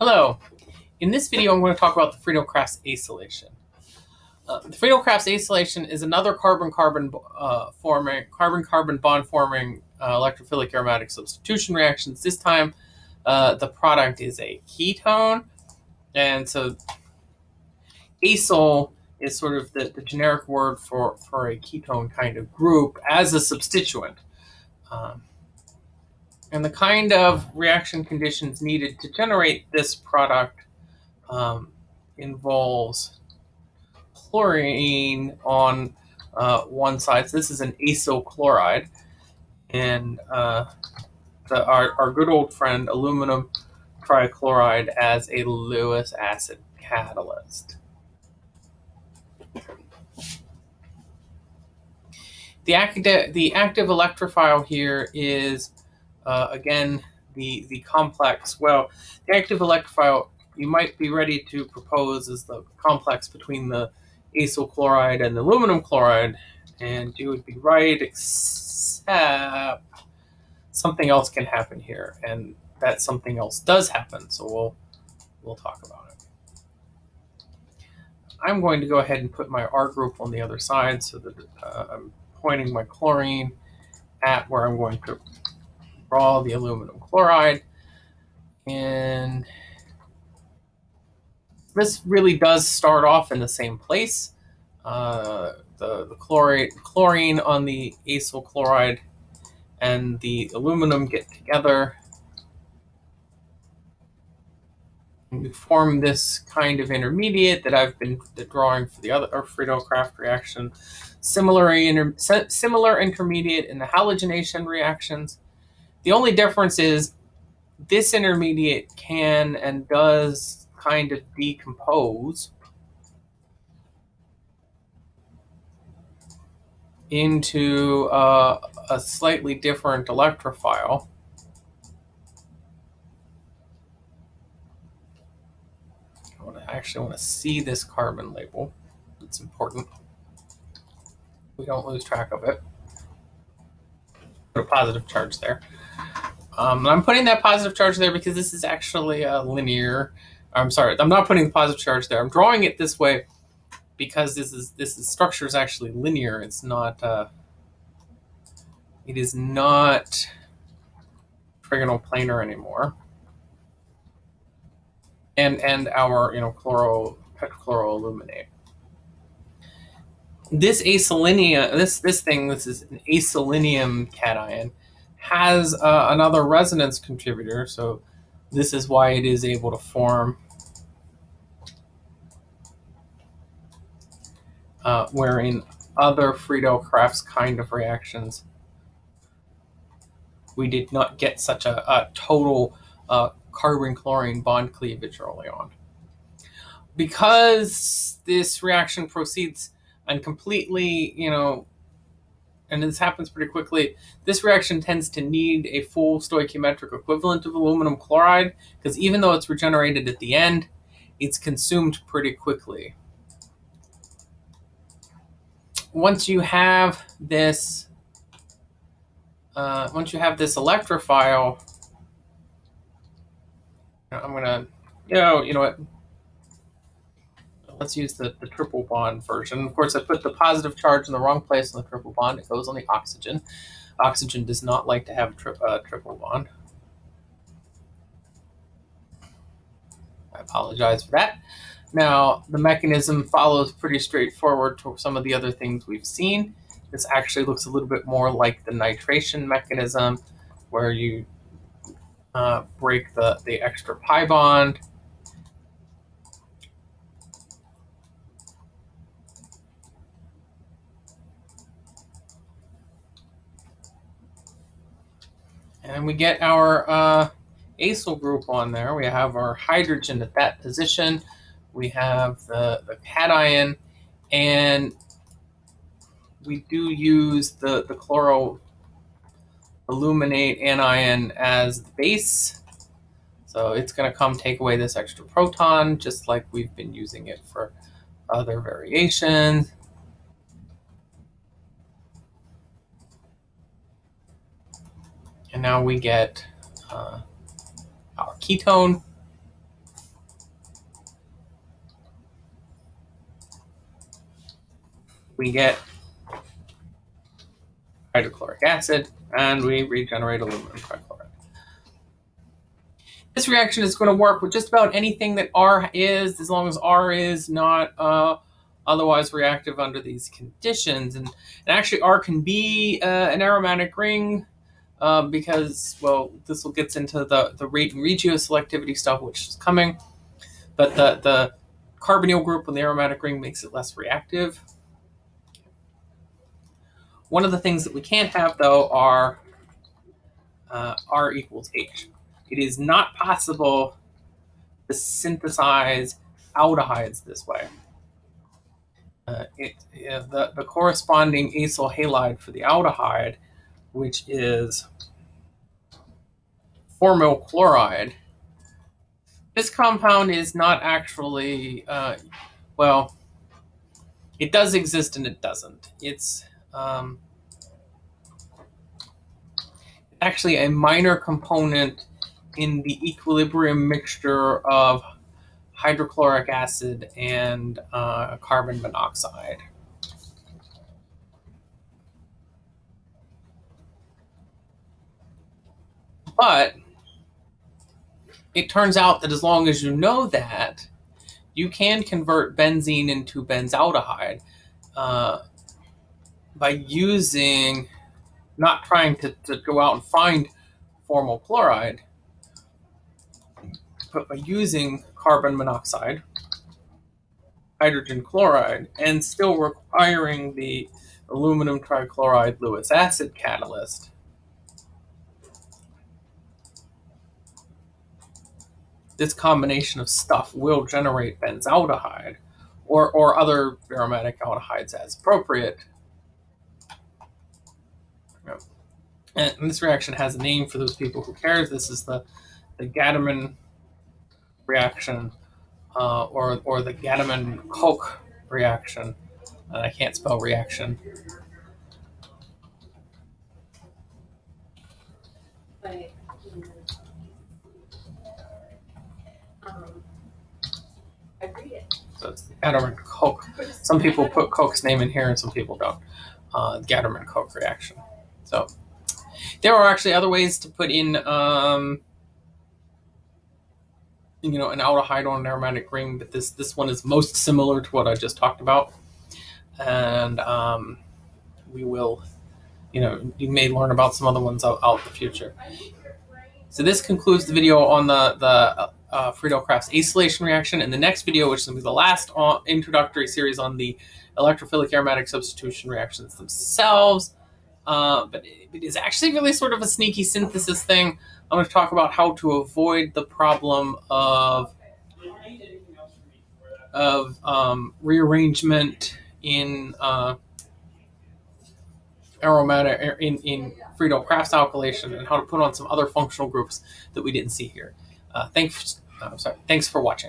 Hello. In this video, I'm going to talk about the Friedel-Crafts acylation. Uh, the Friedel-Crafts acylation is another carbon-carbon uh, forming, carbon-carbon bond forming uh, electrophilic aromatic substitution reactions. This time, uh, the product is a ketone, and so acyl is sort of the, the generic word for, for a ketone kind of group as a substituent. Um, and the kind of reaction conditions needed to generate this product um, involves chlorine on uh, one side. So this is an acyl chloride. And uh, the, our, our good old friend aluminum trichloride as a Lewis acid catalyst. The active, the active electrophile here is uh, again, the, the complex, well, the active electrophile you might be ready to propose is the complex between the acyl chloride and the aluminum chloride, and you would be right, except something else can happen here, and that something else does happen, so we'll, we'll talk about it. I'm going to go ahead and put my R group on the other side so that uh, I'm pointing my chlorine at where I'm going to draw the aluminum chloride. And this really does start off in the same place. Uh, the, the chlorate, chlorine on the acyl chloride and the aluminum get together. And we form this kind of intermediate that I've been drawing for the other Friedel-Crafts reaction. Similar, inter, similar intermediate in the halogenation reactions. The only difference is this intermediate can and does kind of decompose into uh, a slightly different electrophile. I actually want to see this carbon label. It's important. We don't lose track of it. Put a positive charge there. Um, I'm putting that positive charge there because this is actually a linear. I'm sorry, I'm not putting the positive charge there. I'm drawing it this way because this is this is, structure is actually linear. It's not. Uh, it is not trigonal planar anymore. And and our you know chloro tetrachloroaluminate. This acylinia, this this thing, this is an acylinium cation has uh, another resonance contributor. So this is why it is able to form uh, where in other Friedel-Crafts kind of reactions, we did not get such a, a total uh, carbon-chlorine bond cleavage early on. Because this reaction proceeds and completely, you know, and this happens pretty quickly, this reaction tends to need a full stoichiometric equivalent of aluminum chloride, because even though it's regenerated at the end, it's consumed pretty quickly. Once you have this, uh, once you have this electrophile, I'm gonna, you know, you know what, let's use the, the triple bond version. Of course, I put the positive charge in the wrong place on the triple bond. It goes on the oxygen. Oxygen does not like to have a tri uh, triple bond. I apologize for that. Now, the mechanism follows pretty straightforward to some of the other things we've seen. This actually looks a little bit more like the nitration mechanism, where you uh, break the, the extra pi bond, And we get our uh, acyl group on there. We have our hydrogen at that position. We have the, the cation. And we do use the, the chloro illuminate anion as the base. So it's going to come take away this extra proton, just like we've been using it for other variations. And now we get uh, our ketone. We get hydrochloric acid, and we regenerate aluminum trichloride. This reaction is going to work with just about anything that R is, as long as R is not uh, otherwise reactive under these conditions. And, and, actually, R can be uh, an aromatic ring uh, because, well, this will gets into the, the rate and regioselectivity stuff, which is coming. But the, the carbonyl group with the aromatic ring makes it less reactive. One of the things that we can't have, though, are uh, R equals H. It is not possible to synthesize aldehydes this way. Uh, it, the, the corresponding acyl halide for the aldehyde, which is formyl chloride, this compound is not actually, uh, well, it does exist and it doesn't. It's um, actually a minor component in the equilibrium mixture of hydrochloric acid and uh, carbon monoxide. But it turns out that as long as you know that, you can convert benzene into benzaldehyde uh, by using, not trying to, to go out and find formyl chloride, but by using carbon monoxide, hydrogen chloride, and still requiring the aluminum trichloride Lewis acid catalyst, this combination of stuff will generate benzaldehyde or, or other aromatic aldehydes as appropriate. And this reaction has a name for those people who care. This is the, the reaction uh, or, or the Gattermann-Koch reaction. And I can't spell reaction. So it's the Gattermann-Koch. Some people put Koch's name in here and some people don't. Uh, Gattermann-Koch reaction. So there are actually other ways to put in um, you know, an aldehyde on an aromatic ring, but this this one is most similar to what I just talked about. And um, we will, you know, you may learn about some other ones out, out in the future. So this concludes the video on the, the uh, Friedel-Crafts acylation reaction. In the next video, which is going to be the last introductory series on the electrophilic aromatic substitution reactions themselves, uh, but it, is actually really sort of a sneaky synthesis thing. I'm going to talk about how to avoid the problem of of um, rearrangement in uh, aromatic in in Friedel-Crafts alkylation and how to put on some other functional groups that we didn't see here. Uh, thanks, uh, sorry, thanks for watching.